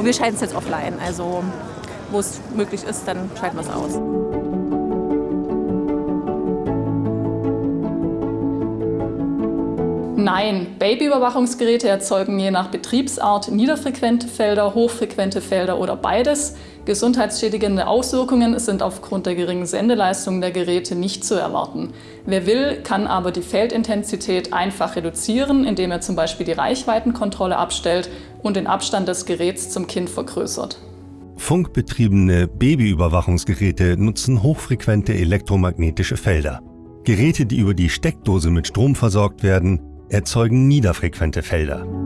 wir schalten es jetzt offline. Also wo es möglich ist, dann schalten wir es aus. Nein, Babyüberwachungsgeräte erzeugen je nach Betriebsart niederfrequente Felder, hochfrequente Felder oder beides. Gesundheitsschädigende Auswirkungen sind aufgrund der geringen Sendeleistung der Geräte nicht zu erwarten. Wer will, kann aber die Feldintensität einfach reduzieren, indem er zum Beispiel die Reichweitenkontrolle abstellt und den Abstand des Geräts zum Kind vergrößert. Funkbetriebene Babyüberwachungsgeräte nutzen hochfrequente elektromagnetische Felder. Geräte, die über die Steckdose mit Strom versorgt werden, erzeugen niederfrequente Felder.